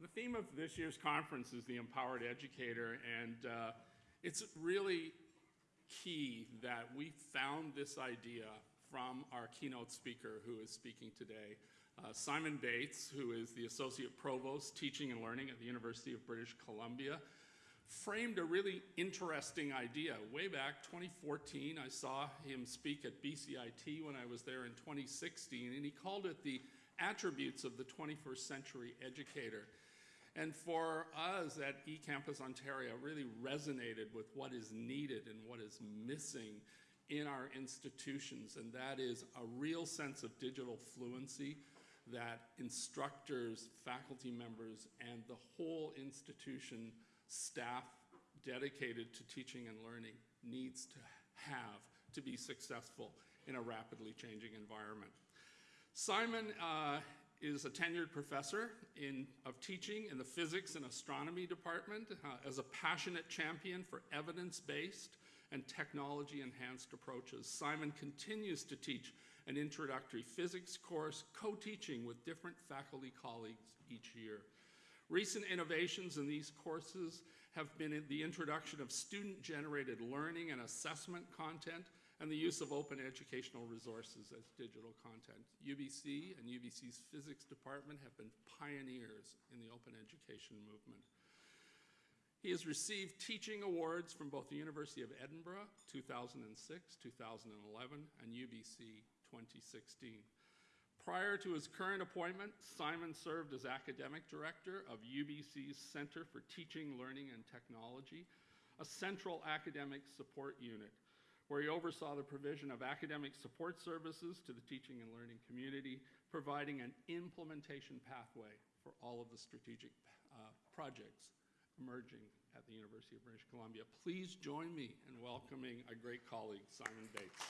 The theme of this year's conference is the empowered educator, and uh, it's really key that we found this idea from our keynote speaker who is speaking today, uh, Simon Bates, who is the Associate Provost Teaching and Learning at the University of British Columbia, framed a really interesting idea. Way back 2014, I saw him speak at BCIT when I was there in 2016, and he called it the attributes of the 21st century educator. And for us at eCampus Ontario, really resonated with what is needed and what is missing in our institutions, and that is a real sense of digital fluency that instructors, faculty members, and the whole institution staff dedicated to teaching and learning needs to have to be successful in a rapidly changing environment. Simon uh, is a tenured professor in, of teaching in the physics and astronomy department uh, as a passionate champion for evidence-based and technology-enhanced approaches. Simon continues to teach an introductory physics course, co-teaching with different faculty colleagues each year. Recent innovations in these courses have been the introduction of student-generated learning and assessment content and the use of open educational resources as digital content. UBC and UBC's physics department have been pioneers in the open education movement. He has received teaching awards from both the University of Edinburgh 2006, 2011, and UBC 2016. Prior to his current appointment, Simon served as academic director of UBC's Center for Teaching, Learning, and Technology, a central academic support unit where he oversaw the provision of academic support services to the teaching and learning community, providing an implementation pathway for all of the strategic uh, projects emerging at the University of British Columbia. Please join me in welcoming a great colleague, Simon Bates.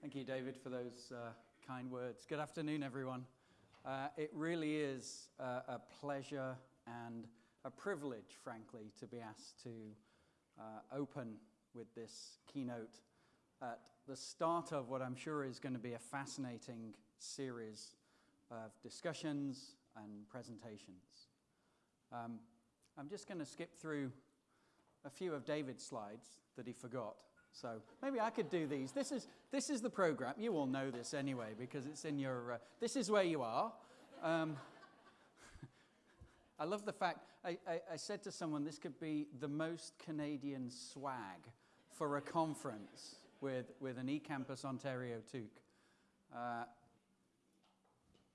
Thank you, David, for those uh, kind words. Good afternoon, everyone. Uh, it really is a pleasure and a privilege, frankly, to be asked to uh, open with this keynote at the start of what I'm sure is going to be a fascinating series of discussions and presentations. Um, I'm just going to skip through a few of David's slides that he forgot. So maybe I could do these. This is, this is the program. You all know this anyway because it's in your, uh, this is where you are. Um, I love the fact, I, I, I, said to someone this could be the most Canadian swag for a conference with, with an eCampus Ontario toque. Uh,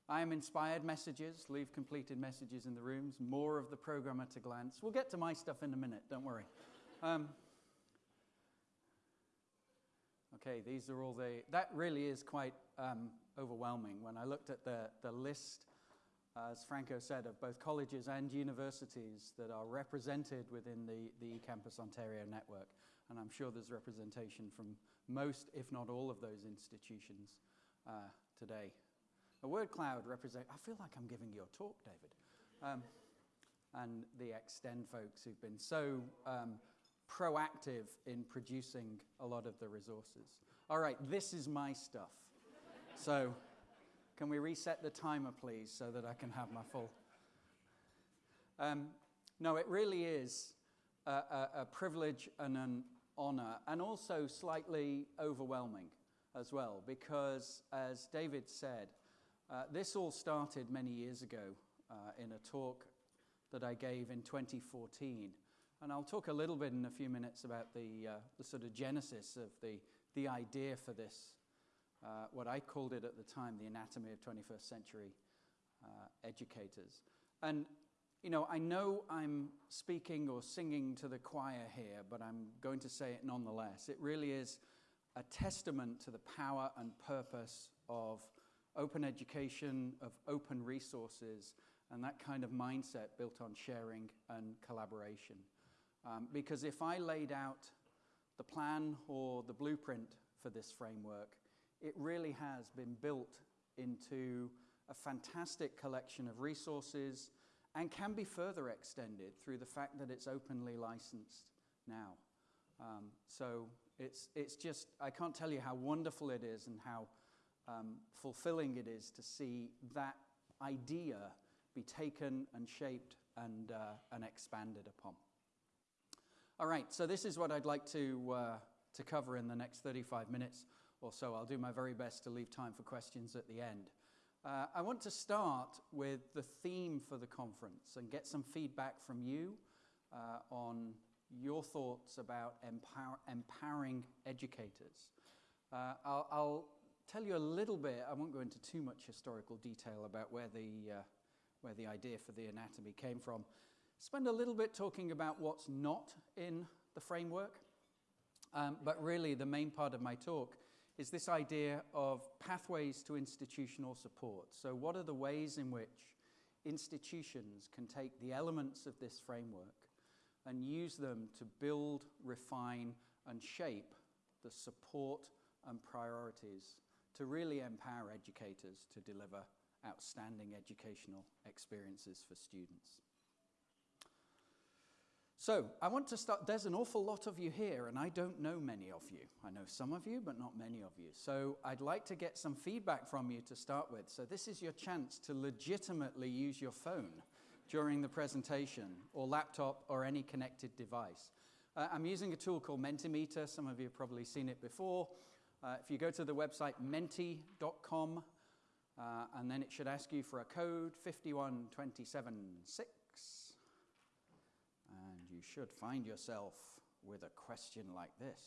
I am inspired messages, leave completed messages in the rooms, more of the program at a glance. We'll get to my stuff in a minute, don't worry. Um, Okay, these are all the, that really is quite um, overwhelming. When I looked at the, the list, as Franco said, of both colleges and universities that are represented within the, the eCampus Ontario network, and I'm sure there's representation from most, if not all, of those institutions uh, today. A word cloud represent, I feel like I'm giving you a talk, David. Um, and the Extend folks who've been so um, proactive in producing a lot of the resources. All right, this is my stuff. so can we reset the timer, please, so that I can have my full... Um, no, it really is a, a, a privilege and an honor, and also slightly overwhelming as well, because as David said, uh, this all started many years ago uh, in a talk that I gave in 2014 and I'll talk a little bit in a few minutes about the, uh, the sort of genesis of the, the idea for this, uh, what I called it at the time, the anatomy of 21st century uh, educators. And, you know, I know I'm speaking or singing to the choir here, but I'm going to say it nonetheless. It really is a testament to the power and purpose of open education, of open resources, and that kind of mindset built on sharing and collaboration. Um, because if I laid out the plan or the blueprint for this framework, it really has been built into a fantastic collection of resources and can be further extended through the fact that it's openly licensed now. Um, so it's, it's just, I can't tell you how wonderful it is and how um, fulfilling it is to see that idea be taken and shaped and, uh, and expanded upon. All right, so this is what I'd like to, uh, to cover in the next 35 minutes or so. I'll do my very best to leave time for questions at the end. Uh, I want to start with the theme for the conference and get some feedback from you uh, on your thoughts about empower, empowering educators. Uh, I'll, I'll, tell you a little bit, I won't go into too much historical detail about where the, uh, where the idea for the anatomy came from. Spend a little bit talking about what's not in the framework, um, but really the main part of my talk is this idea of pathways to institutional support. So, what are the ways in which institutions can take the elements of this framework and use them to build, refine, and shape the support and priorities to really empower educators to deliver outstanding educational experiences for students. So, I want to start. There's an awful lot of you here, and I don't know many of you. I know some of you, but not many of you. So, I'd like to get some feedback from you to start with. So, this is your chance to legitimately use your phone during the presentation, or laptop, or any connected device. Uh, I'm using a tool called Mentimeter. Some of you have probably seen it before. Uh, if you go to the website menti.com, uh, and then it should ask you for a code 51276 and you should find yourself with a question like this.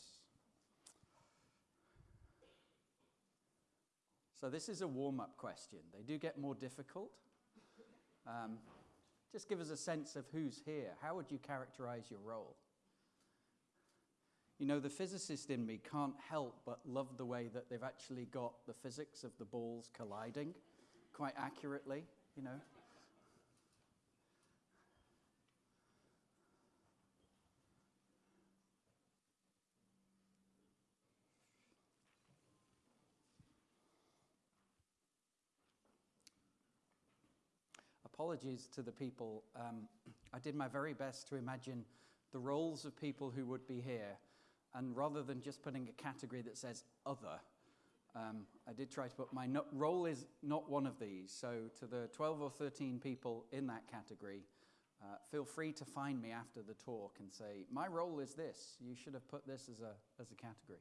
So, this is a warm up question. They do get more difficult. Um, just give us a sense of who's here. How would you characterize your role? You know, the physicist in me can't help but love the way that they've actually got the physics of the balls colliding quite accurately, you know. Apologies to the people. Um, I did my very best to imagine the roles of people who would be here. And rather than just putting a category that says other, um, I did try to put my no role is not one of these. So, to the 12 or 13 people in that category, uh, feel free to find me after the talk and say, My role is this. You should have put this as a, as a category.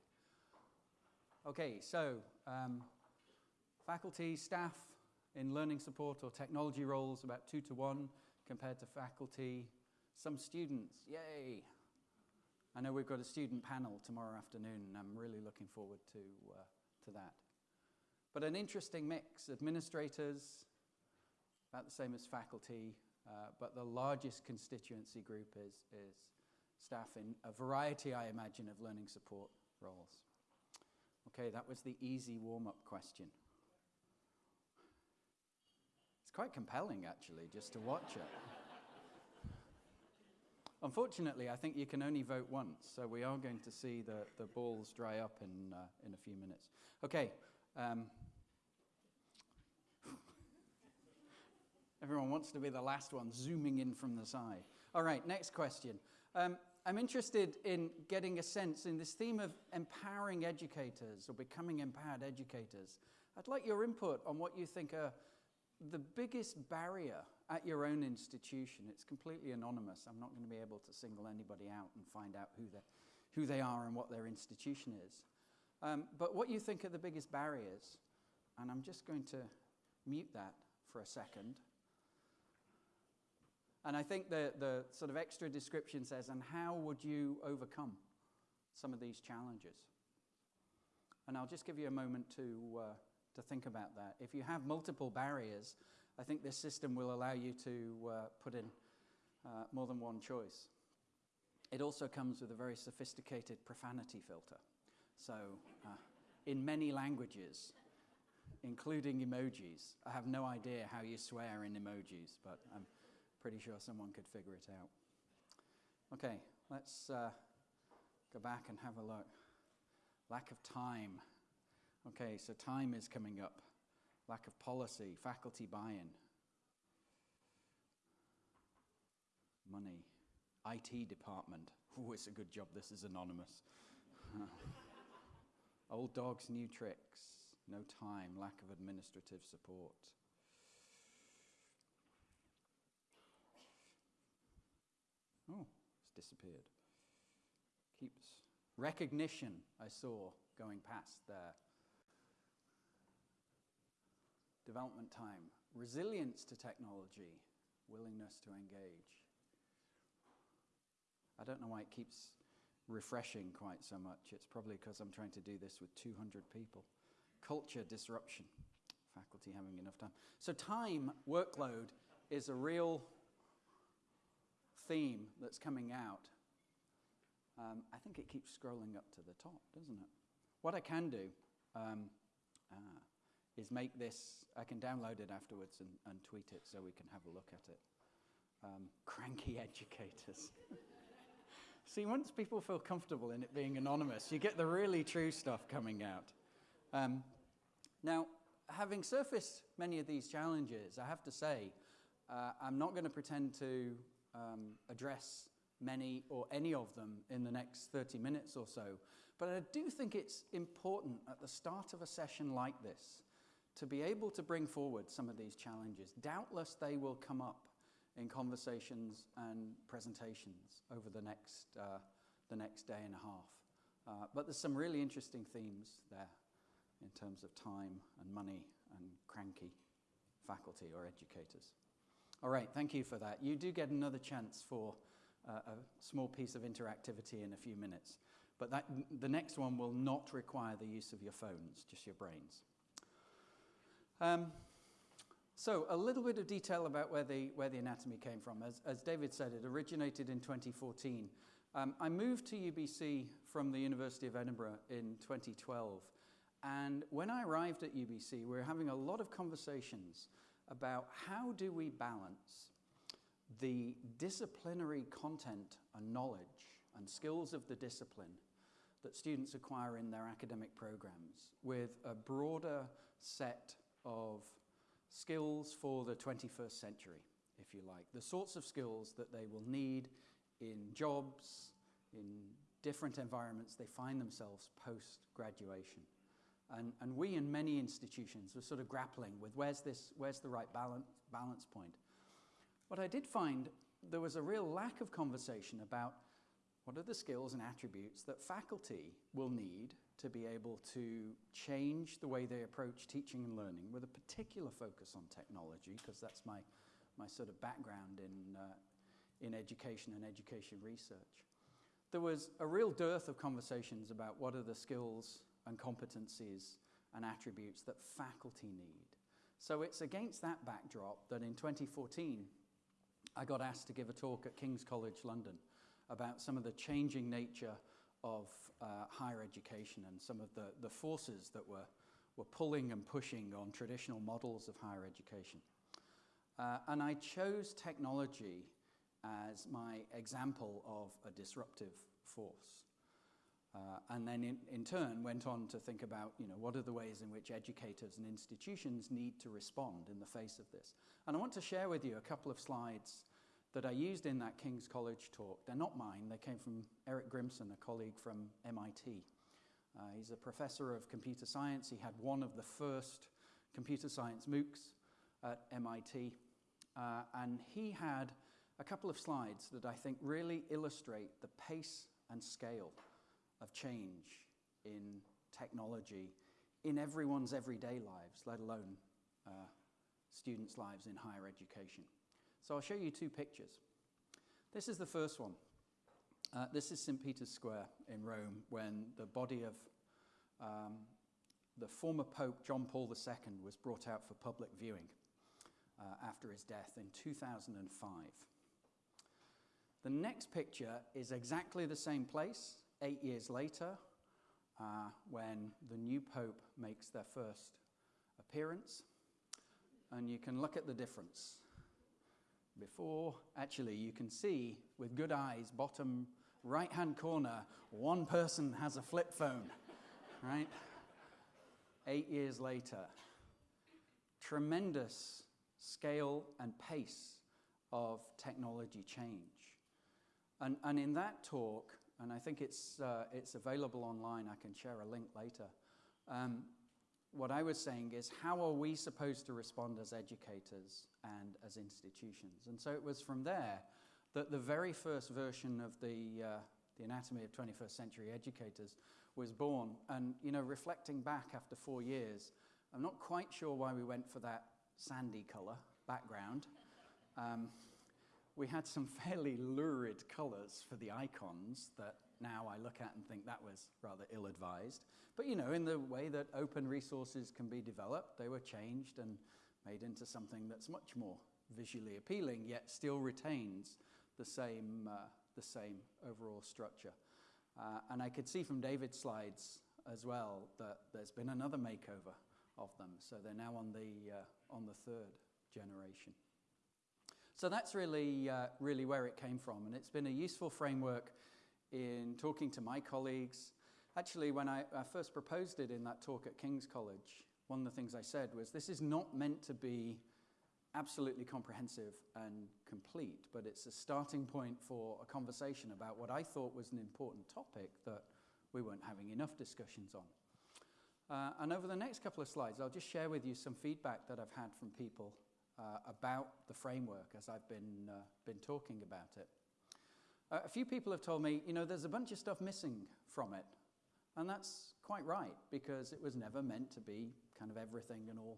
Okay, so um, faculty, staff, in learning support or technology roles, about two to one compared to faculty. Some students, yay! I know we've got a student panel tomorrow afternoon, and I'm really looking forward to, uh, to that. But an interesting mix administrators, about the same as faculty, uh, but the largest constituency group is, is staff in a variety, I imagine, of learning support roles. Okay, that was the easy warm up question quite compelling, actually, just to watch it. Unfortunately, I think you can only vote once, so we are going to see the, the balls dry up in, uh, in a few minutes. Okay. Um, everyone wants to be the last one, zooming in from the side. All right, next question. Um, I'm interested in getting a sense in this theme of empowering educators or becoming empowered educators. I'd like your input on what you think are the biggest barrier at your own institution, it's completely anonymous. I'm not going to be able to single anybody out and find out who, who they are and what their institution is. Um, but what you think are the biggest barriers, and I'm just going to mute that for a second. And I think the, the sort of extra description says, and how would you overcome some of these challenges? And I'll just give you a moment to. Uh, to think about that. If you have multiple barriers, I think this system will allow you to uh, put in uh, more than one choice. It also comes with a very sophisticated profanity filter. So, uh, in many languages, including emojis, I have no idea how you swear in emojis, but I'm pretty sure someone could figure it out. Okay, let's uh, go back and have a look. Lack of time. Okay, so time is coming up. Lack of policy, faculty buy in, money, IT department. Oh, it's a good job this is anonymous. Old dogs, new tricks. No time, lack of administrative support. Oh, it's disappeared. Keeps recognition, I saw going past there. Development time, resilience to technology, willingness to engage. I don't know why it keeps refreshing quite so much. It's probably because I'm trying to do this with 200 people. Culture disruption, faculty having enough time. So, time workload is a real theme that's coming out. Um, I think it keeps scrolling up to the top, doesn't it? What I can do um, ah, is make this, I can download it afterwards and, and, tweet it so we can have a look at it. Um, cranky educators. See, once people feel comfortable in it being anonymous, you get the really true stuff coming out. Um, now, having surfaced many of these challenges, I have to say, uh, I'm not going to pretend to um, address many or any of them in the next 30 minutes or so, but I do think it's important at the start of a session like this to be able to bring forward some of these challenges. Doubtless they will come up in conversations and presentations over the next, uh, the next day and a half. Uh, but there's some really interesting themes there in terms of time and money and cranky faculty or educators. All right, thank you for that. You do get another chance for uh, a small piece of interactivity in a few minutes. But that, the next one will not require the use of your phones, just your brains. Um, so, a little bit of detail about where the, where the anatomy came from. As, as David said, it originated in 2014. Um, I moved to UBC from the University of Edinburgh in 2012. And when I arrived at UBC, we were having a lot of conversations about how do we balance the disciplinary content and knowledge and skills of the discipline that students acquire in their academic programs with a broader set of skills for the 21st century, if you like. The sorts of skills that they will need in jobs, in different environments they find themselves post graduation. And, and we in many institutions were sort of grappling with where's, this, where's the right balance, balance point. What I did find there was a real lack of conversation about what are the skills and attributes that faculty will need to be able to change the way they approach teaching and learning with a particular focus on technology, because that's my, my sort of background in, uh, in education and education research. There was a real dearth of conversations about what are the skills and competencies and attributes that faculty need. So it's against that backdrop that in 2014, I got asked to give a talk at King's College London about some of the changing nature of uh, higher education and some of the, the forces that were, were pulling and pushing on traditional models of higher education. Uh, and I chose technology as my example of a disruptive force. Uh, and then in, in turn went on to think about, you know, what are the ways in which educators and institutions need to respond in the face of this. And I want to share with you a couple of slides that I used in that King's College talk. They're not mine, they came from Eric Grimson, a colleague from MIT. Uh, he's a professor of computer science. He had one of the first computer science MOOCs at MIT. Uh, and he had a couple of slides that I think really illustrate the pace and scale of change in technology in everyone's everyday lives, let alone uh, students' lives in higher education. So I'll show you two pictures. This is the first one. Uh, this is St. Peter's Square in Rome when the body of um, the former Pope John Paul II was brought out for public viewing uh, after his death in 2005. The next picture is exactly the same place, eight years later, uh, when the new Pope makes their first appearance. And you can look at the difference before, actually, you can see with good eyes, bottom right hand corner, one person has a flip phone, right? Eight years later, tremendous scale and pace of technology change. And, and in that talk, and I think it's, uh, it's available online, I can share a link later. Um, what I was saying is, how are we supposed to respond as educators and as institutions? And so it was from there that the very first version of the, uh, the Anatomy of 21st Century Educators was born. And, you know, reflecting back after four years, I'm not quite sure why we went for that sandy colour background. Um, we had some fairly lurid colours for the icons that now I look at and think that was rather ill advised. But you know, in the way that open resources can be developed, they were changed and made into something that's much more visually appealing, yet still retains the same, uh, the same overall structure. Uh, and I could see from David's slides as well that there's been another makeover of them. So they're now on the, uh, on the third generation. So that's really, uh, really where it came from. And it's been a useful framework in talking to my colleagues. Actually, when I, I first proposed it in that talk at King's College, one of the things I said was this is not meant to be absolutely comprehensive and complete, but it's a starting point for a conversation about what I thought was an important topic that we weren't having enough discussions on. Uh, and over the next couple of slides, I'll just share with you some feedback that I've had from people uh, about the framework as I've been, uh, been talking about it. A few people have told me, you know, there's a bunch of stuff missing from it. And that's quite right, because it was never meant to be kind of everything and all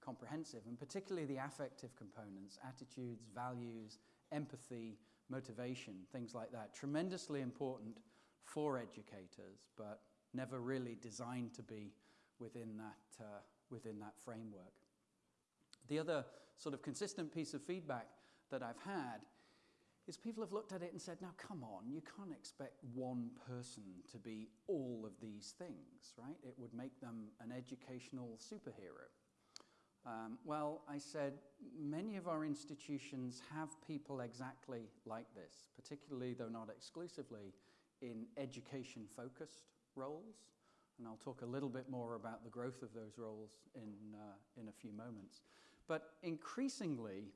comprehensive, and particularly the affective components, attitudes, values, empathy, motivation, things like that. Tremendously important for educators, but never really designed to be within that, uh, within that framework. The other sort of consistent piece of feedback that I've had is people have looked at it and said, now come on, you can't expect one person to be all of these things, right? It would make them an educational superhero. Um, well, I said, many of our institutions have people exactly like this, particularly, though not exclusively, in education focused roles. And I'll talk a little bit more about the growth of those roles in, uh, in a few moments. But increasingly,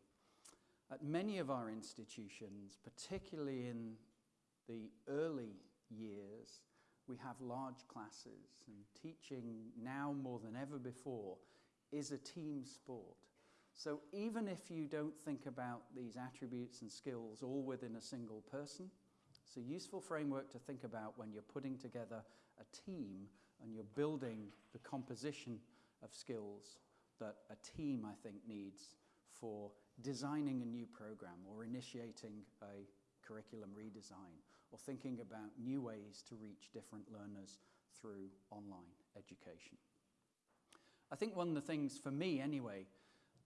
at many of our institutions, particularly in the early years, we have large classes, and teaching now more than ever before is a team sport. So even if you don't think about these attributes and skills all within a single person, it's a useful framework to think about when you're putting together a team and you're building the composition of skills that a team, I think, needs for designing a new program or initiating a curriculum redesign or thinking about new ways to reach different learners through online education. I think one of the things for me anyway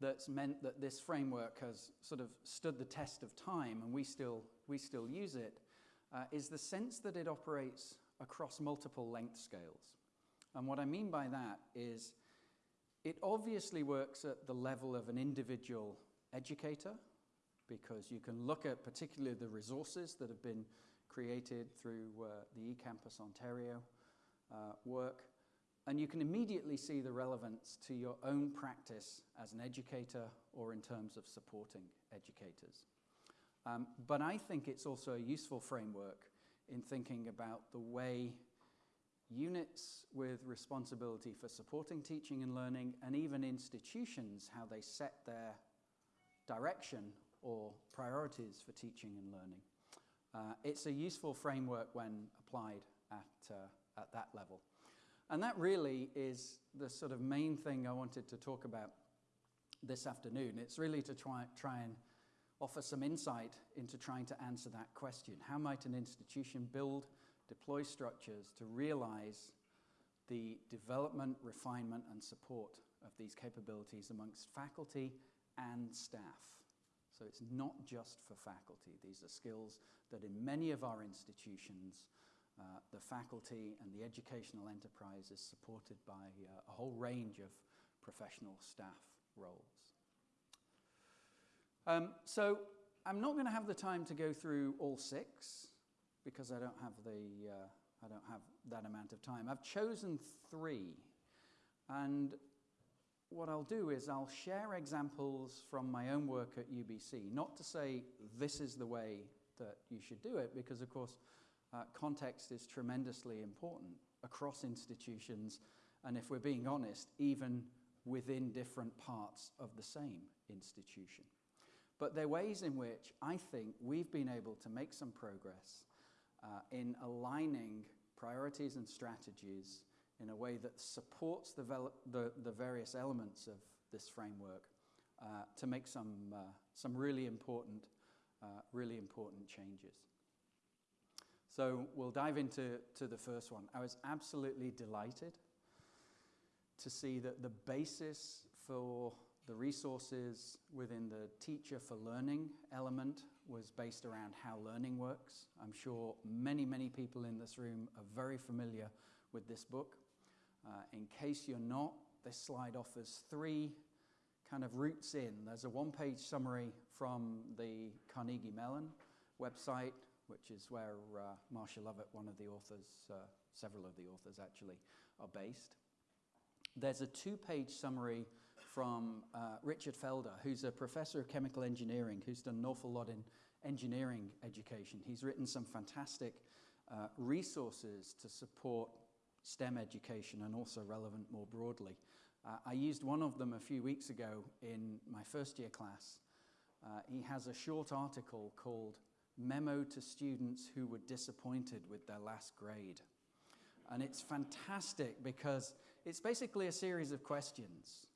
that's meant that this framework has sort of stood the test of time and we still, we still use it uh, is the sense that it operates across multiple length scales. And what I mean by that is it obviously works at the level of an individual educator because you can look at particularly the resources that have been created through uh, the eCampus Ontario uh, work and you can immediately see the relevance to your own practice as an educator or in terms of supporting educators. Um, but I think it's also a useful framework in thinking about the way units with responsibility for supporting teaching and learning and even institutions, how they set their direction or priorities for teaching and learning. Uh, it's a useful framework when applied at, uh, at that level. And that really is the sort of main thing I wanted to talk about this afternoon. It's really to try, try and offer some insight into trying to answer that question. How might an institution build, deploy structures to realize the development, refinement, and support of these capabilities amongst faculty and staff? So it's not just for faculty. These are skills that in many of our institutions uh, the faculty and the educational enterprise is supported by uh, a whole range of professional staff roles. Um, so I'm not going to have the time to go through all six because I don't have the uh, I don't have that amount of time. I've chosen three, and what I'll do is I'll share examples from my own work at UBC. Not to say this is the way that you should do it because, of course, uh, context is tremendously important across institutions, and if we're being honest, even within different parts of the same institution. But there are ways in which I think we've been able to make some progress uh, in aligning priorities and strategies in a way that supports the, the, the various elements of this framework uh, to make some, uh, some really important, uh, really important changes. So we'll dive into to the first one. I was absolutely delighted to see that the basis for the resources within the teacher for learning element was based around how learning works. I'm sure many, many people in this room are very familiar with this book. Uh, in case you're not, this slide offers three kind of routes in. There's a one page summary from the Carnegie Mellon website, which is where uh, Marsha Lovett, one of the authors, uh, several of the authors actually, are based. There's a two page summary from uh, Richard Felder, who's a professor of chemical engineering, who's done an awful lot in engineering education. He's written some fantastic uh, resources to support STEM education and also relevant more broadly. Uh, I used one of them a few weeks ago in my first year class. Uh, he has a short article called Memo to Students Who Were Disappointed with Their Last Grade. And it's fantastic because it's basically a series of questions.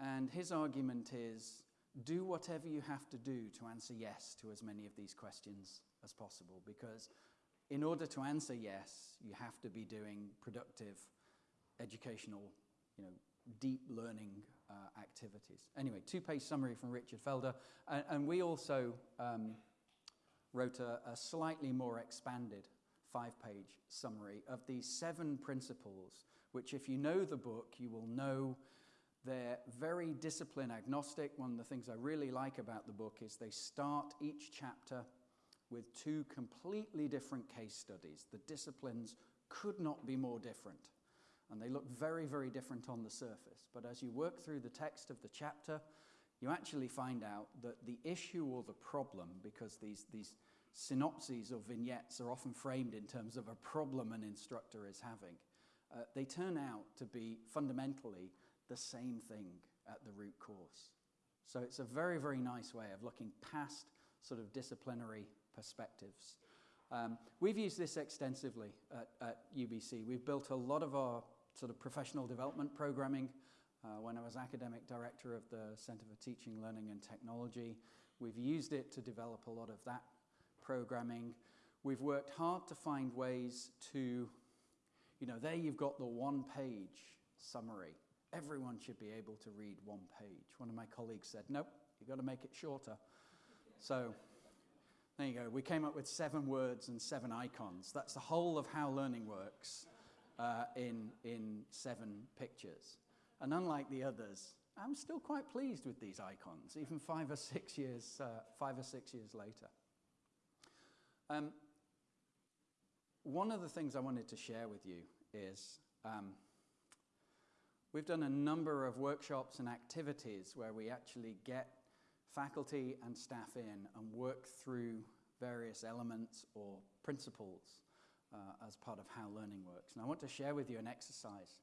And his argument is do whatever you have to do to answer yes to as many of these questions as possible because in order to answer yes, you have to be doing productive educational, you know, deep learning uh, activities. Anyway, two-page summary from Richard Felder, and, and we also um, wrote a, a slightly more expanded five-page summary of these seven principles, which if you know the book, you will know they're very discipline agnostic. One of the things I really like about the book is they start each chapter with two completely different case studies. The disciplines could not be more different. And they look very, very different on the surface. But as you work through the text of the chapter, you actually find out that the issue or the problem, because these, these synopses or vignettes are often framed in terms of a problem an instructor is having, uh, they turn out to be fundamentally the same thing at the root cause. So it's a very, very nice way of looking past sort of disciplinary perspectives. Um, we've used this extensively at, at, UBC. We've built a lot of our sort of professional development programming. Uh, when I was academic director of the Center for Teaching, Learning and Technology, we've used it to develop a lot of that programming. We've worked hard to find ways to, you know, there you've got the one page summary. Everyone should be able to read one page. One of my colleagues said, nope, you've got to make it shorter. So there you go. We came up with seven words and seven icons. That's the whole of how learning works uh, in, in seven pictures. And unlike the others, I'm still quite pleased with these icons, even five or six years, uh, five or six years later. Um, one of the things I wanted to share with you is um, we've done a number of workshops and activities where we actually get faculty and staff in and work through various elements or principles uh, as part of how learning works. And I want to share with you an exercise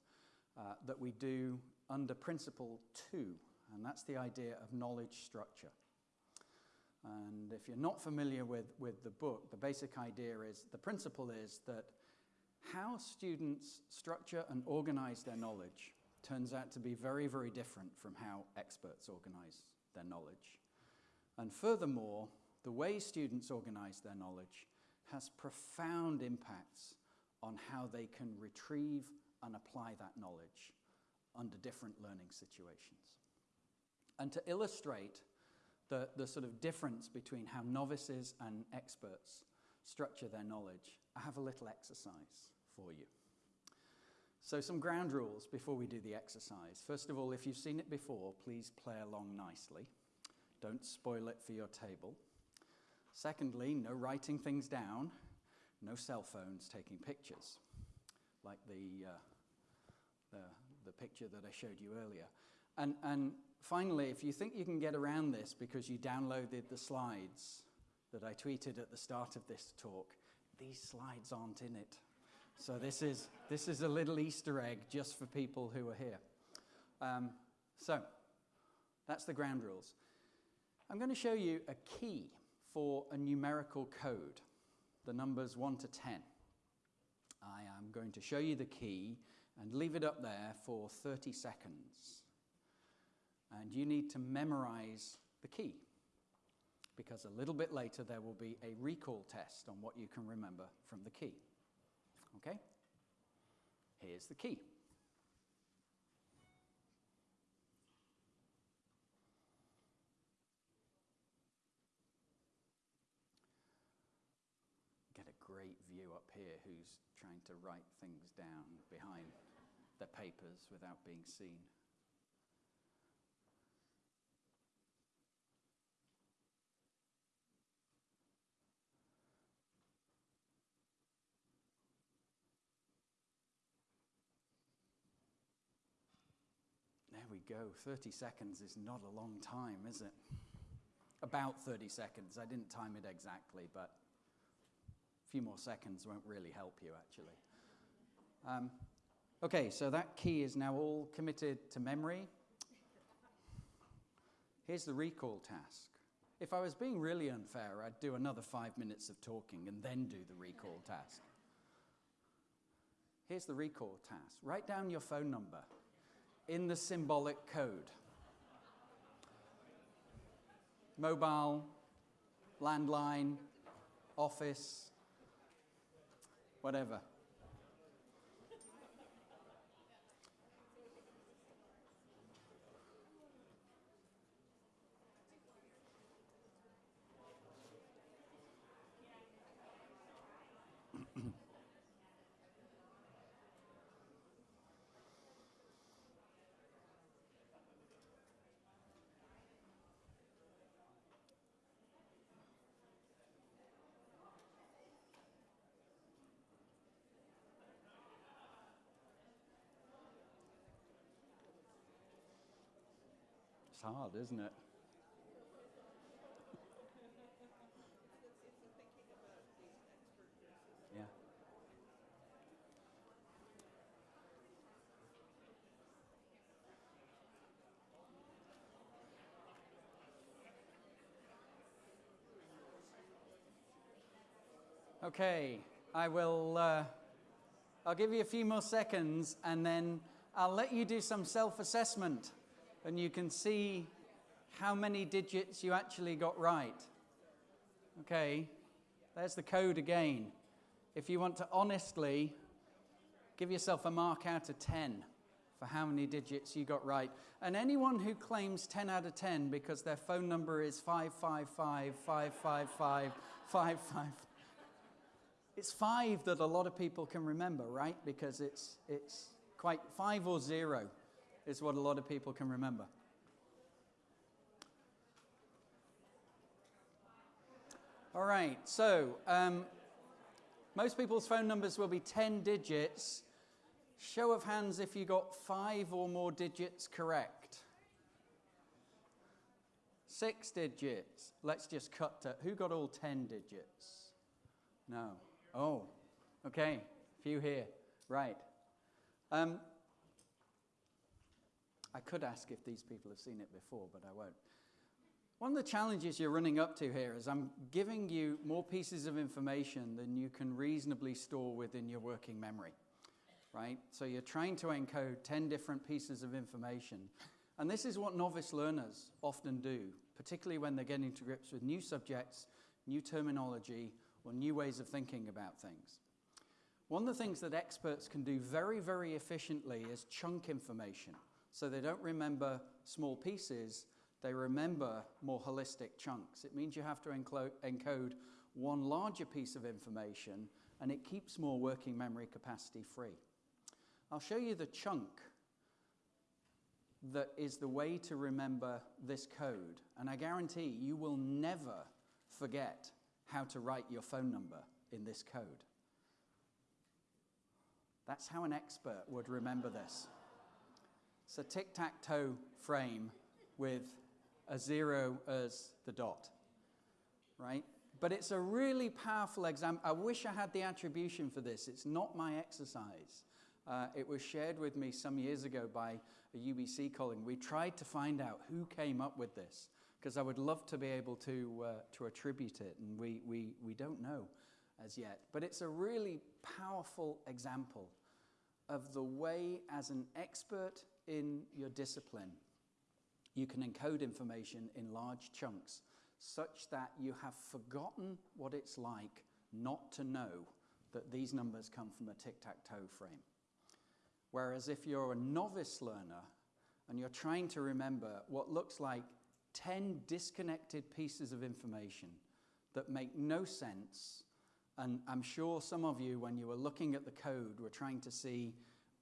uh, that we do under principle two, and that's the idea of knowledge structure. And if you're not familiar with, with the book, the basic idea is the principle is that how students structure and organize their knowledge turns out to be very, very different from how experts organize their knowledge. And furthermore, the way students organize their knowledge has profound impacts on how they can retrieve and apply that knowledge under different learning situations. And to illustrate the, the sort of difference between how novices and experts structure their knowledge, I have a little exercise for you. So some ground rules before we do the exercise. First of all, if you've seen it before, please play along nicely. Don't spoil it for your table. Secondly, no writing things down, no cell phones taking pictures, like the, uh, the, the picture that I showed you earlier. And, and finally, if you think you can get around this because you downloaded the slides that I tweeted at the start of this talk. These slides aren't in it. So this is, this is a little Easter egg just for people who are here. Um, so that's the ground rules. I'm going to show you a key for a numerical code, the numbers 1 to 10. I am going to show you the key and leave it up there for 30 seconds. And you need to memorize the key because a little bit later there will be a recall test on what you can remember from the key. Okay? Here's the key. Get a great view up here who's trying to write things down behind their papers without being seen. There we go. 30 seconds is not a long time, is it? About 30 seconds. I didn't time it exactly, but a few more seconds won't really help you, actually. Um, okay, so that key is now all committed to memory. Here's the recall task. If I was being really unfair, I'd do another five minutes of talking and then do the recall task. Here's the recall task write down your phone number in the symbolic code. Mobile, landline, office, whatever. It's hard, isn't it? Yeah. Okay, I will. Uh, I'll give you a few more seconds and then I'll let you do some self assessment and you can see how many digits you actually got right. Okay, there's the code again. If you want to honestly give yourself a mark out of 10 for how many digits you got right. And anyone who claims 10 out of 10 because their phone number is 555 555 555 it's five that a lot of people can remember, right? Because it's, it's quite five or zero is what a lot of people can remember. All right, so um, most people's phone numbers will be 10 digits. Show of hands if you got five or more digits correct. Six digits. Let's just cut to who got all 10 digits? No. Oh, okay. Few here. Right. Um, I could ask if these people have seen it before, but I won't. One of the challenges you're running up to here is I'm giving you more pieces of information than you can reasonably store within your working memory, right? So you're trying to encode 10 different pieces of information. And this is what novice learners often do, particularly when they're getting to grips with new subjects, new terminology, or new ways of thinking about things. One of the things that experts can do very, very efficiently is chunk information. So they don't remember small pieces, they remember more holistic chunks. It means you have to encode one larger piece of information and it keeps more working memory capacity free. I'll show you the chunk that is the way to remember this code, and I guarantee you will never forget how to write your phone number in this code. That's how an expert would remember this. It's a tic tac toe frame with a zero as the dot, right? But it's a really powerful example. I wish I had the attribution for this. It's not my exercise. Uh, it was shared with me some years ago by a UBC colleague. We tried to find out who came up with this because I would love to be able to, uh, to attribute it, and we, we, we don't know as yet. But it's a really powerful example of the way, as an expert in your discipline, you can encode information in large chunks such that you have forgotten what it's like not to know that these numbers come from a tic tac toe frame. Whereas if you're a novice learner and you're trying to remember what looks like 10 disconnected pieces of information that make no sense, and I'm sure some of you, when you were looking at the code, were trying to see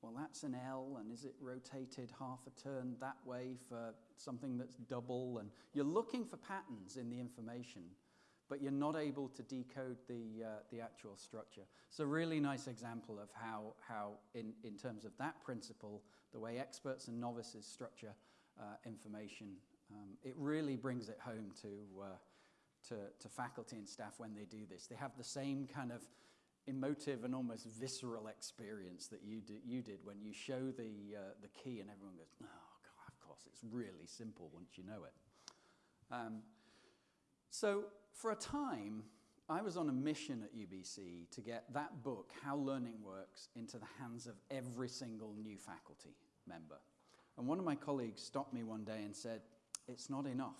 well, that's an L, and is it rotated half a turn that way for something that's double? And you're looking for patterns in the information, but you're not able to decode the, uh, the actual structure. It's a really nice example of how, how in, in terms of that principle, the way experts and novices structure uh, information, um, it really brings it home to, uh, to, to faculty and staff when they do this. They have the same kind of emotive and almost visceral experience that you, did, you did when you show the, uh, the key and everyone goes, oh, God, of course, it's really simple once you know it. Um, so for a time, I was on a mission at UBC to get that book, How Learning Works, into the hands of every single new faculty member. And one of my colleagues stopped me one day and said, it's not enough.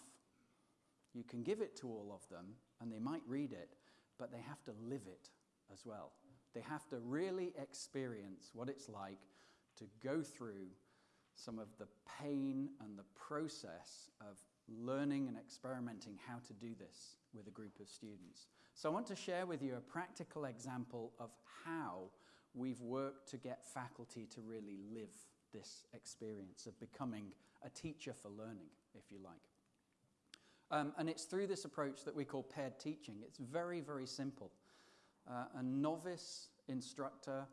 You can give it to all of them, and they might read it, but they have to live it as well. They have to really experience what it's like to go through some of the pain and the process of learning and experimenting how to do this with a group of students. So I want to share with you a practical example of how we've worked to get faculty to really live this experience of becoming a teacher for learning, if you like. Um, and it's through this approach that we call paired teaching. It's very, very simple. Uh, a novice instructor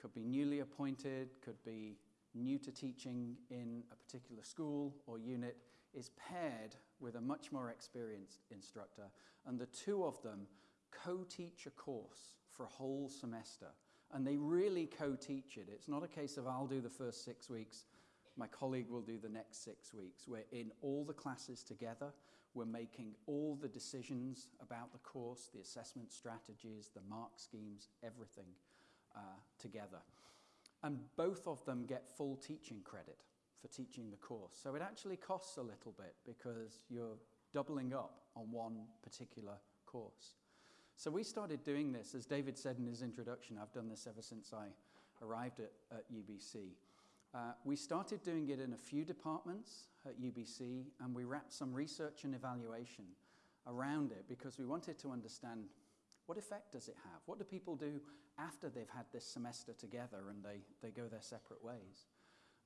could be newly appointed, could be new to teaching in a particular school or unit, is paired with a much more experienced instructor, and the two of them co-teach a course for a whole semester. And they really co-teach it. It's not a case of I'll do the first six weeks, my colleague will do the next six weeks. We're in all the classes together. We're making all the decisions about the course, the assessment strategies, the mark schemes, everything uh, together. And both of them get full teaching credit for teaching the course. So it actually costs a little bit because you're doubling up on one particular course. So we started doing this, as David said in his introduction, I've done this ever since I arrived at, at UBC. Uh, we started doing it in a few departments at UBC, and we wrapped some research and evaluation around it because we wanted to understand what effect does it have? What do people do after they've had this semester together and they, they go their separate ways?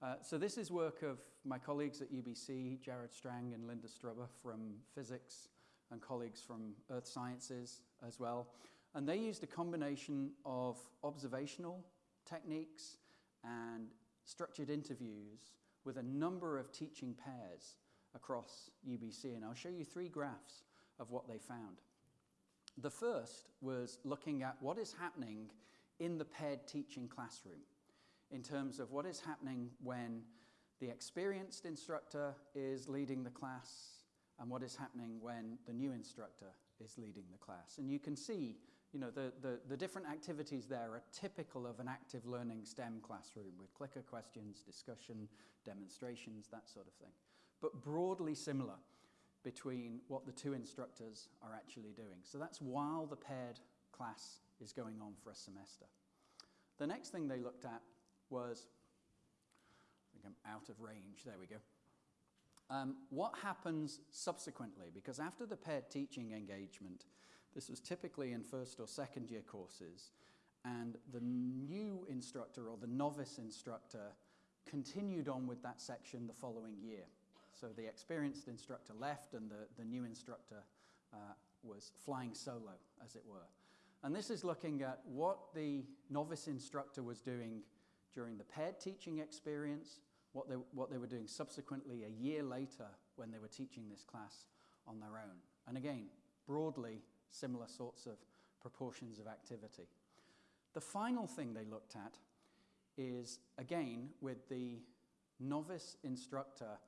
Uh, so this is work of my colleagues at UBC, Jared Stang and Linda Strubbe from physics, and colleagues from earth sciences as well. And they used a combination of observational techniques and structured interviews with a number of teaching pairs across UBC, and I'll show you three graphs of what they found. The first was looking at what is happening in the paired teaching classroom in terms of what is happening when the experienced instructor is leading the class and what is happening when the new instructor is leading the class. And you can see you know, the, the, the different activities there are typical of an active learning STEM classroom with clicker questions, discussion, demonstrations, that sort of thing. But broadly similar between what the two instructors are actually doing. So that's while the paired class is going on for a semester. The next thing they looked at was, I think I'm out of range, there we go. Um, what happens subsequently? Because after the paired teaching engagement, this was typically in first or second year courses, and the new instructor or the novice instructor continued on with that section the following year. So the experienced instructor left and the, the new instructor uh, was flying solo, as it were. And this is looking at what the novice instructor was doing during the paired teaching experience, what they, what they were doing subsequently a year later when they were teaching this class on their own. And again, broadly similar sorts of proportions of activity. The final thing they looked at is, again, with the novice instructor,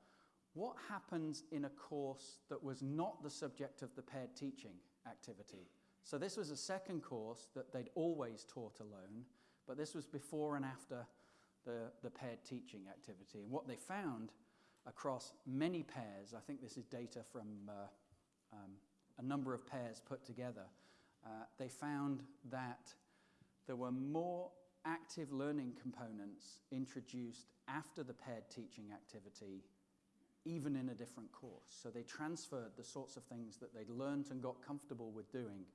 what happens in a course that was not the subject of the paired teaching activity? So this was a second course that they'd always taught alone, but this was before and after the, the paired teaching activity. And what they found across many pairs, I think this is data from uh, um, a number of pairs put together, uh, they found that there were more active learning components introduced after the paired teaching activity, even in a different course. So they transferred the sorts of things that they'd learned and got comfortable with doing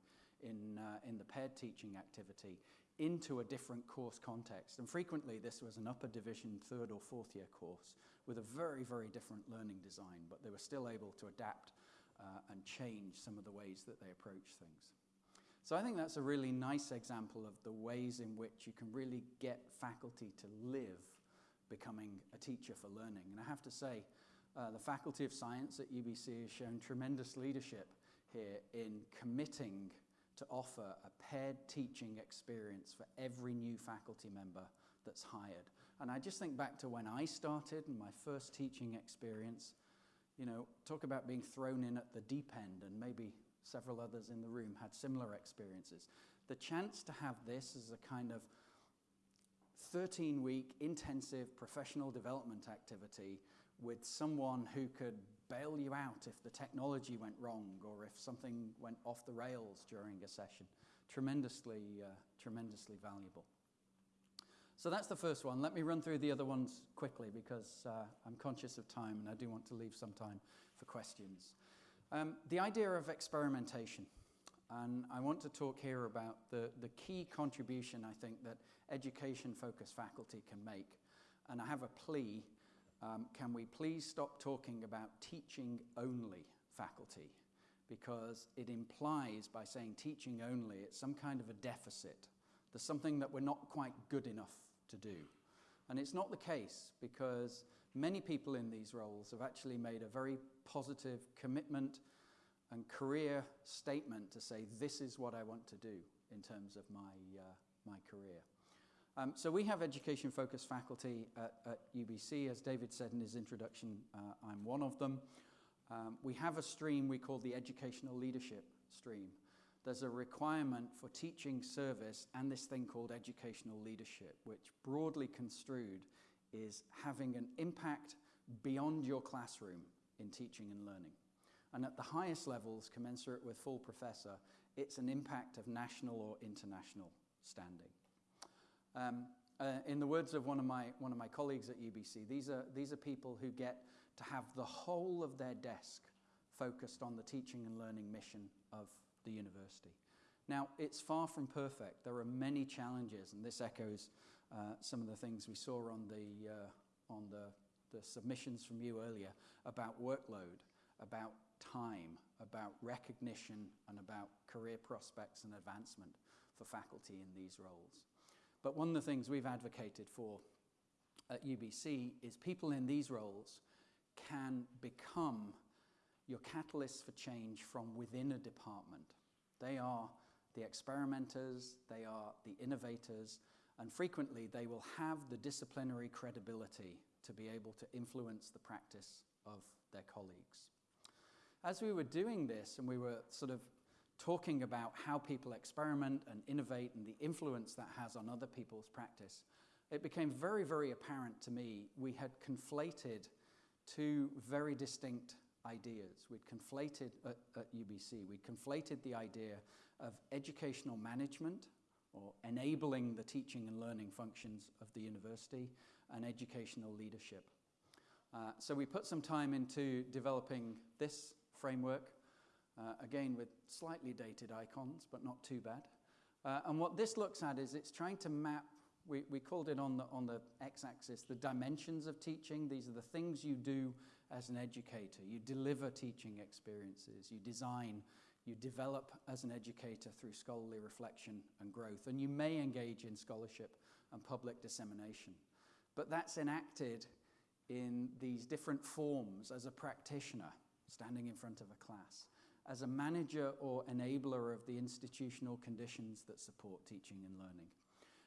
in, uh, in the paired teaching activity into a different course context. And frequently, this was an upper division third or fourth year course with a very, very different learning design, but they were still able to adapt uh, and change some of the ways that they approach things. So I think that's a really nice example of the ways in which you can really get faculty to live becoming a teacher for learning. And I have to say, uh, the Faculty of Science at UBC has shown tremendous leadership here in committing to offer a paired teaching experience for every new faculty member that's hired. And I just think back to when I started and my first teaching experience, you know, talk about being thrown in at the deep end, and maybe several others in the room had similar experiences. The chance to have this as a kind of 13 week intensive professional development activity with someone who could bail you out if the technology went wrong or if something went off the rails during a session. Tremendously, uh, tremendously valuable. So that's the first one. Let me run through the other ones quickly because uh, I'm conscious of time and I do want to leave some time for questions. Um, the idea of experimentation. And I want to talk here about the, the key contribution I think that education focused faculty can make. And I have a plea um, can we please stop talking about teaching only faculty? Because it implies, by saying teaching only, it's some kind of a deficit. There's something that we're not quite good enough to do. And it's not the case because many people in these roles have actually made a very positive commitment and career statement to say, this is what I want to do in terms of my, uh, my career. Um, so we have education-focused faculty at, at, UBC. As David said in his introduction, uh, I'm one of them. Um, we have a stream we call the educational leadership stream. There's a requirement for teaching service and this thing called educational leadership, which broadly construed is having an impact beyond your classroom in teaching and learning. And at the highest levels, commensurate with full professor, it's an impact of national or international standing. Um, uh, in the words of one of, my, one of my colleagues at UBC, these are, these are people who get to have the whole of their desk focused on the teaching and learning mission of the university. Now, it's far from perfect. There are many challenges, and this echoes uh, some of the things we saw on, the, uh, on the, the submissions from you earlier about workload, about time, about recognition, and about career prospects and advancement for faculty in these roles. But one of the things we've advocated for at UBC is people in these roles can become your catalysts for change from within a department. They are the experimenters, they are the innovators, and frequently they will have the disciplinary credibility to be able to influence the practice of their colleagues. As we were doing this and we were sort of talking about how people experiment and innovate and the influence that has on other people's practice, it became very, very apparent to me we had conflated two very distinct ideas. We'd conflated at, at UBC, we'd conflated the idea of educational management or enabling the teaching and learning functions of the university and educational leadership. Uh, so we put some time into developing this framework uh, again, with slightly dated icons, but not too bad. Uh, and what this looks at is it's trying to map, we, we called it on the, on the x-axis, the dimensions of teaching. These are the things you do as an educator. You deliver teaching experiences. You design, you develop as an educator through scholarly reflection and growth. And you may engage in scholarship and public dissemination. But that's enacted in these different forms as a practitioner standing in front of a class. as a manager or enabler of the institutional conditions that support teaching and learning.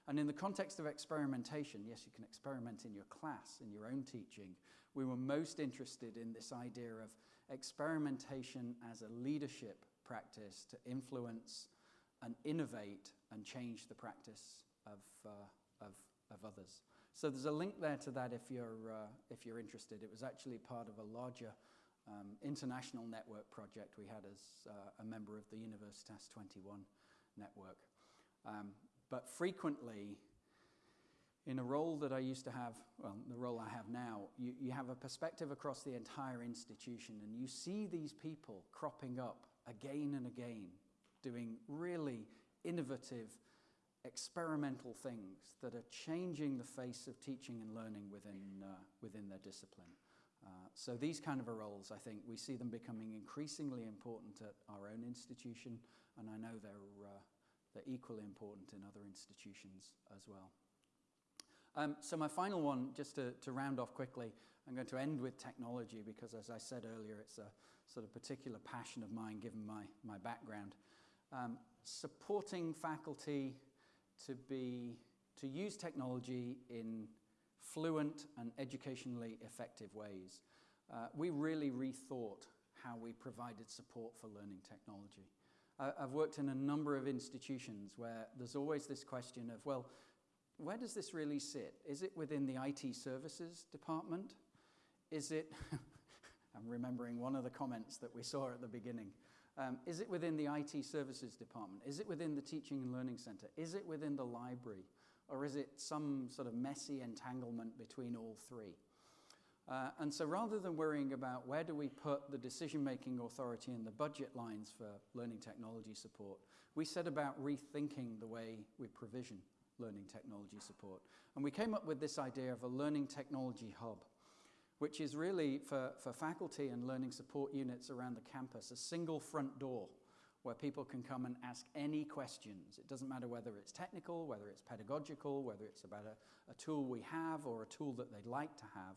And in the context of experimentation, yes, you can experiment in your class, in your own teaching. We were most interested in this idea of experimentation as a leadership practice to influence and innovate and change the practice of, uh, of, of others. So there's a link there to that if you're, uh, if you're interested. It was actually part of a larger um, international network project we had as uh, a member of the Universitas 21 network. Um, but frequently, in a role that I used to have, well, the role I have now, you, you have a perspective across the entire institution and you see these people cropping up again and again, doing really innovative, experimental things that are changing the face of teaching and learning within, uh, within their discipline. Uh, so these kind of roles, I think, we see them becoming increasingly important at our own institution, and I know they're, uh, they're equally important in other institutions as well. Um, so my final one, just to, to round off quickly, I'm going to end with technology because, as I said earlier, it's a sort of particular passion of mine given my, my background. Um, supporting faculty to, be, to use technology in fluent and educationally effective ways. Uh, we really rethought how we provided support for learning technology. I've worked in a number of institutions where there's always this question of, well, where does this really sit? Is it within the IT services department? Is it, I'm remembering one of the comments that we saw at the beginning. Um, is it within the IT services department? Is it within the teaching and learning center? Is it within the library? Or is it some sort of messy entanglement between all three? Uh, and so rather than worrying about where do we put the decision-making authority and the budget lines for learning technology support, we set about rethinking the way we provision learning technology support. And we came up with this idea of a learning technology hub, which is really for, for faculty and learning support units around the campus, a single front door where people can come and ask any questions. It doesn't matter whether it's technical, whether it's pedagogical, whether it's about a, a tool we have or a tool that they'd like to have.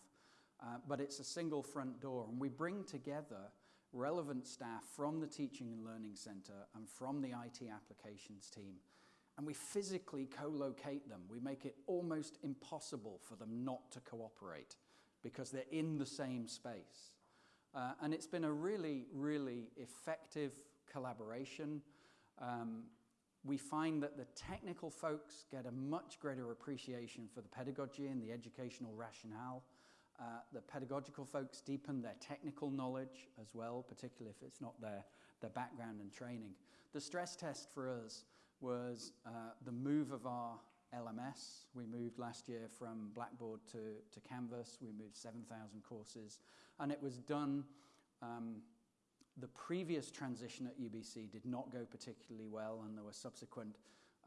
Uh, but it's a single front door. And we bring together relevant staff from the Teaching and Learning Centre and from the IT applications team. And we physically co-locate them. We make it almost impossible for them not to cooperate because they're in the same space. Uh, and it's been a really, really effective collaboration. Um, we find that the technical folks get a much greater appreciation for the pedagogy and the educational rationale. Uh, the pedagogical folks deepen their technical knowledge as well, particularly if it's not their, their background and training. The stress test for us was uh, the move of our LMS. We moved last year from Blackboard to, to Canvas. We moved 7,000 courses. And it was done, um, the previous transition at UBC did not go particularly well, and there were subsequent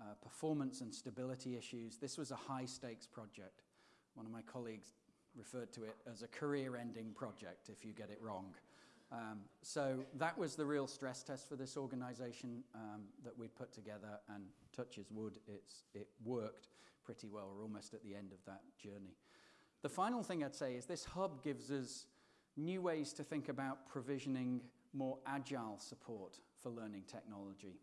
uh, performance and stability issues. This was a high stakes project. One of my colleagues referred to it as a career ending project if you get it wrong. Um, so that was the real stress test for this organization um, that we'd put together and touches wood, it's, it worked pretty well. We're almost at the end of that journey. The final thing I'd say is this hub gives us new ways to think about provisioning more agile support for learning technology.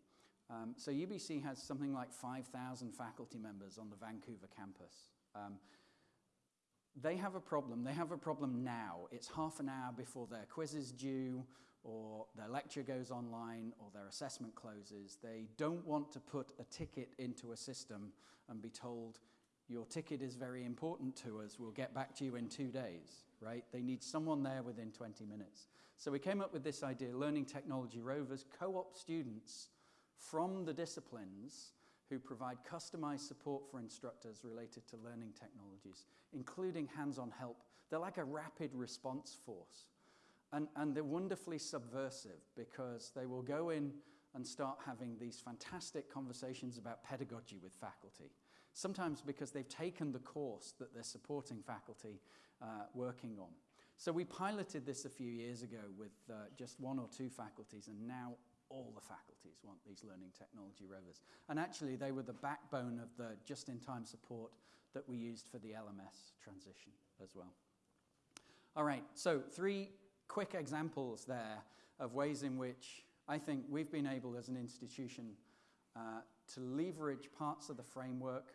Um, so UBC has something like 5,000 faculty members on the Vancouver campus. Um, they have a problem. They have a problem now. It's half an hour before their quiz is due, or their lecture goes online, or their assessment closes. They don't want to put a ticket into a system and be told, your ticket is very important to us, we'll get back to you in two days, right? They need someone there within 20 minutes. So we came up with this idea, Learning Technology Rovers co-op students from the disciplines who provide customized support for instructors related to learning technologies, including hands-on help. They're like a rapid response force. And, and they're wonderfully subversive because they will go in and start having these fantastic conversations about pedagogy with faculty. Sometimes because they've taken the course that they're supporting faculty uh, working on. So we piloted this a few years ago with uh, just one or two faculties, and now all the faculties want these learning technology rovers. And actually, they were the backbone of the just-in-time support that we used for the LMS transition as well. All right, so three quick examples there of ways in which I think we've been able as an institution uh, to leverage parts of the framework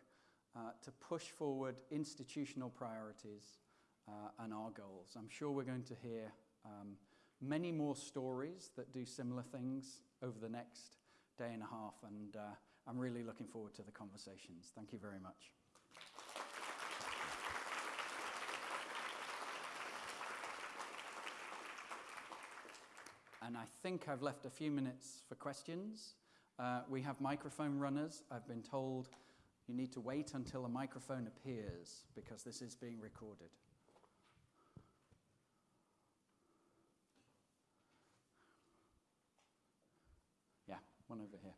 uh, to push forward institutional priorities uh, and our goals. I'm sure we're going to hear um, many more stories that do similar things over the next day and a half, and uh, I'm really looking forward to the conversations. Thank you very much. And I think I've left a few minutes for questions. Uh, we have microphone runners. I've been told you need to wait until a microphone appears because this is being recorded. Yeah, one over here.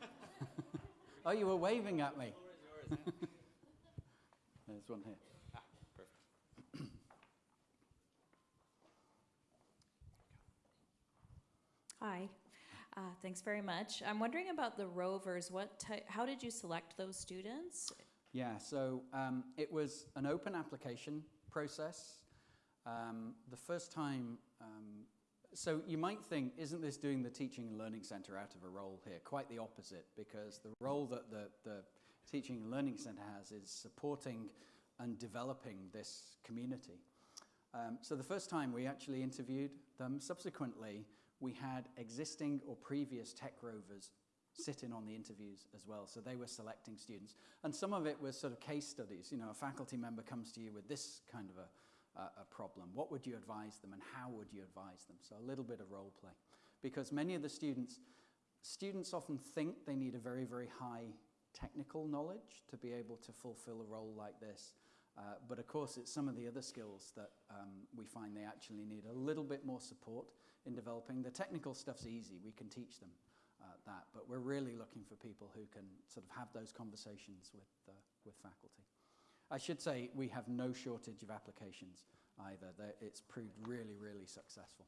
oh, you were waving at me. There's one here. Hi, uh, thanks very much. I'm wondering about the rovers. What ty- how did you select those students? Yeah, so um, it was an open application process. Um, the first time, um, so you might think, isn't this doing the Teaching and Learning Centre out of a role here? Quite the opposite, because the role that the, the Teaching and Learning Centre has is supporting and developing this community. Um, so the first time we actually interviewed them, subsequently, we had existing or previous tech rovers sitting on the interviews as well. So they were selecting students. And some of it was sort of case studies. You know, a faculty member comes to you with this kind of a, a, a problem. What would you advise them and how would you advise them? So a little bit of role play. Because many of the students, students often think they need a very, very high technical knowledge to be able to fulfill a role like this. Uh, but of course, it's some of the other skills that um, we find they actually need a little bit more support in developing. The technical stuff's easy, we can teach them uh, that, but we're really looking for people who can sort of have those conversations with, uh, with faculty. I should say we have no shortage of applications either. They're, it's proved really, really successful.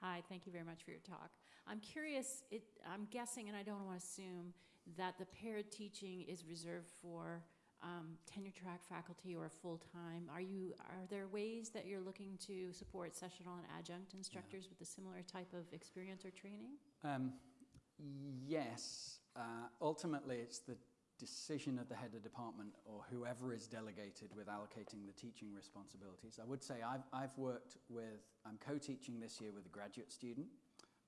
Hi, thank you very much for your talk. I'm curious, it, I'm guessing, and I don't want to assume, that the paired teaching is reserved for um, tenure track faculty or full-time. Are you, are there ways that you're looking to support sessional and adjunct instructors with a similar type of experience or training? Um, yes, uh, ultimately it's the decision of the head of department or whoever is delegated with allocating the teaching responsibilities. I would say I've, I've worked with, I'm co-teaching this year with a graduate student,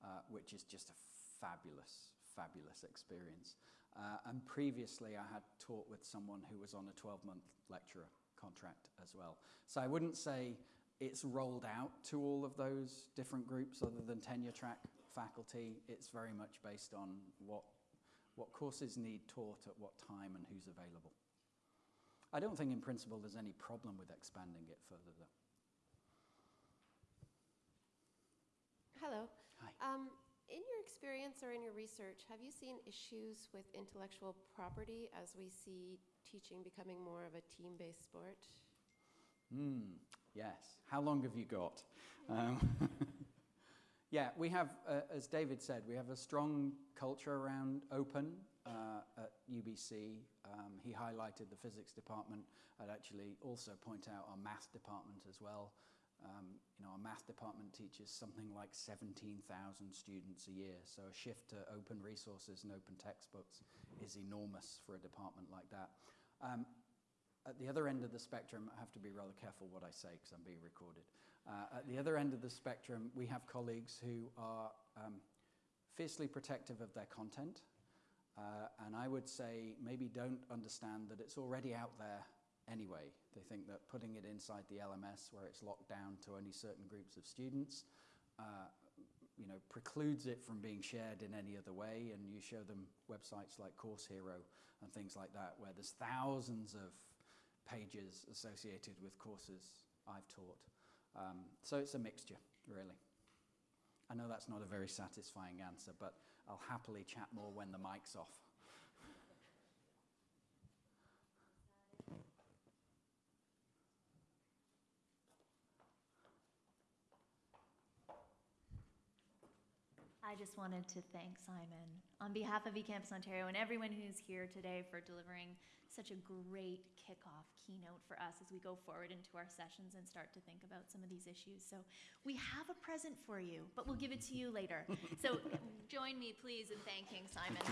uh, which is just a fabulous, fabulous experience. Uh, and previously I had taught with someone who was on a 12-month lecturer contract as well. So I wouldn't say it's rolled out to all of those different groups other than tenure track faculty. It's very much based on what what courses need taught at what time and who's available. I don't think in principle there's any problem with expanding it further though. Hello. Hi. Um, in your experience or in your research, have you seen issues with intellectual property as we see teaching becoming more of a team-based sport? Hmm, yes. How long have you got? Um, yeah, we have, uh, as David said, we have a strong culture around open uh, at UBC. Um, he highlighted the physics department. I'd actually also point out our math department as well. Um, you know, our math department teaches something like 17,000 students a year. So a shift to open resources and open textbooks is enormous for a department like that. Um, at the other end of the spectrum, I have to be rather careful what I say because I'm being recorded. Uh, at the other end of the spectrum, we have colleagues who are um, fiercely protective of their content. Uh, and I would say maybe don't understand that it's already out there anyway. They think that putting it inside the LMS where it's locked down to only certain groups of students uh, you know, precludes it from being shared in any other way. And you show them websites like Course Hero and things like that, where there's thousands of pages associated with courses I've taught. Um, so it's a mixture, really. I know that's not a very satisfying answer, but I'll happily chat more when the mic's off. I just wanted to thank Simon on behalf of eCampus Ontario and everyone who's here today for delivering such a great kickoff keynote for us as we go forward into our sessions and start to think about some of these issues. So we have a present for you, but we'll give it to you later. So join me, please, in thanking Simon.